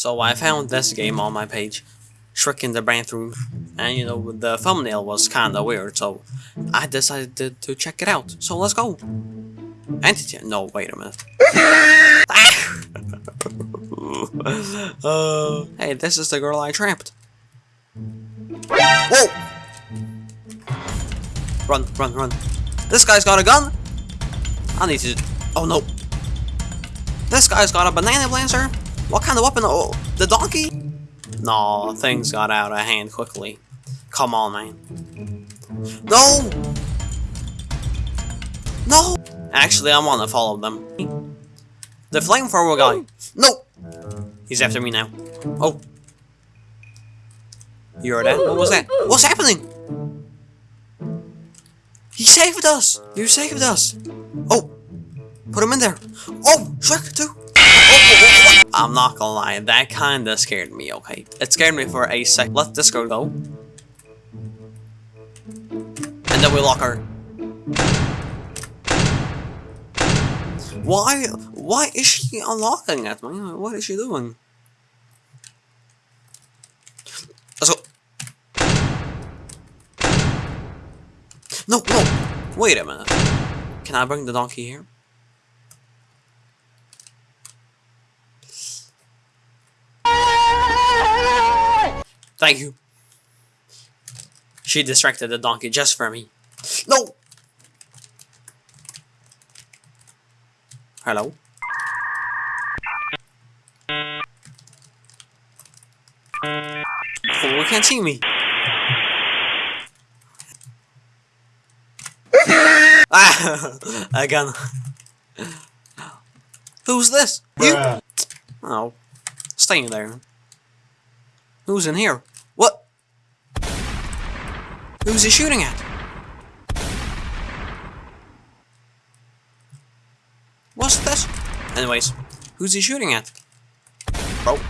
So I found this game on my page, in the Bathroom, and you know, the thumbnail was kinda weird, so I decided to check it out. So let's go! Entity- no, wait a minute. uh, hey, this is the girl I trapped. Whoa! Run, run, run. This guy's got a gun! I need to... Oh no. This guy's got a banana blaster? What kind of weapon? Oh, the donkey? No, things got out of hand quickly. Come on, man. No! No! Actually, I want to follow them. The flamethrower guy. No! He's after me now. Oh. You heard that? What was that? What's happening? He saved us! You saved us! Oh! Put him in there! Oh! Shrek too! I'm not gonna lie, that kinda scared me, okay? It scared me for a sec. Let this go. And then we lock her. Why? Why is she unlocking it, man? What is she doing? Let's go. No, no! Wait a minute. Can I bring the donkey here? Thank you. She distracted the donkey just for me. No! Hello? Oh, you can't see me. ah! Again. Who's this? You? Oh. Stay in there. Who's in here? Who's he shooting at? What's this? Anyways, who's he shooting at? Bro.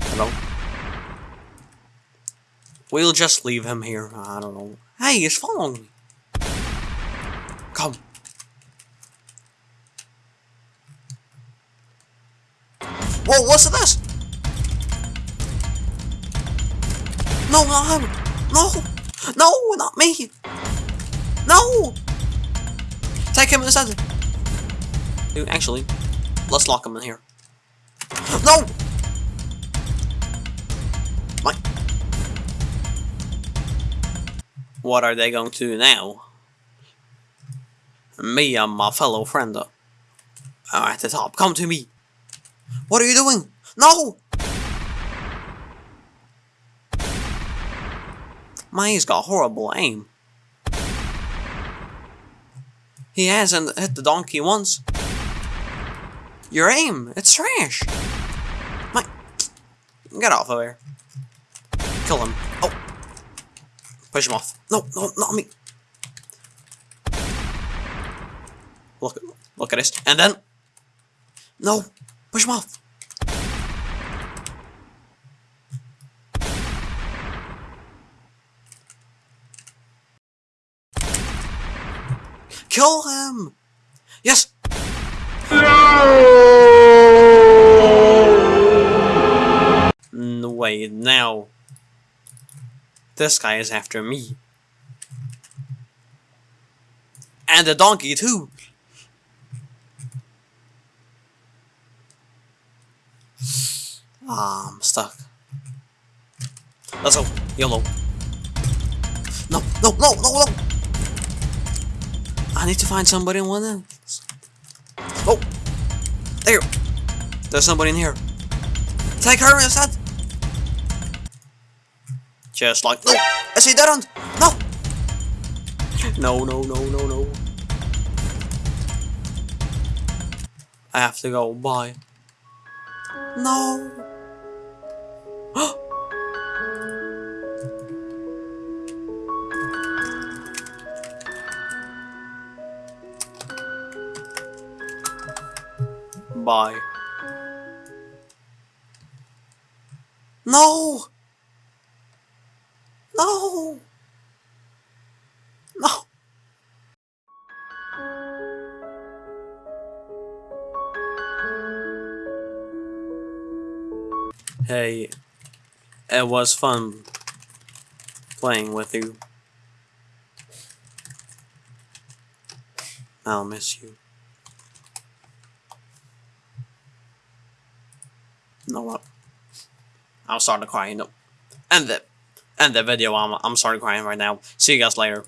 Hello? We'll just leave him here. I don't know. Hey, he's following me. Come. Whoa, what's this? No, not him. No. No, not me. No. Take him instead. Dude, actually, let's lock him in here. No. My. What are they going to do now? Me and my fellow friend are at the top. Come to me. What are you doing? No! Mine's got horrible aim. He hasn't hit the donkey once. Your aim, it's trash. My, get off of there. Kill him. Oh, push him off. No, no, not me. Look, look at this, and then, no, push him off. Kill him! Yes! No way, now. This guy is after me. And the donkey too! Ah, I'm stuck. Let's go. YOLO. No, no, no, no, no! I need to find somebody in one else. Oh! There! There's somebody in here. Take her instead! Just like- No! I see that one! No! No, no, no, no, no. I have to go. Bye. No! by. No! No! No! Hey, it was fun playing with you. I'll miss you. You know what? I'll start to cry. You know, end it. End the video. I'm I'm starting crying right now. See you guys later.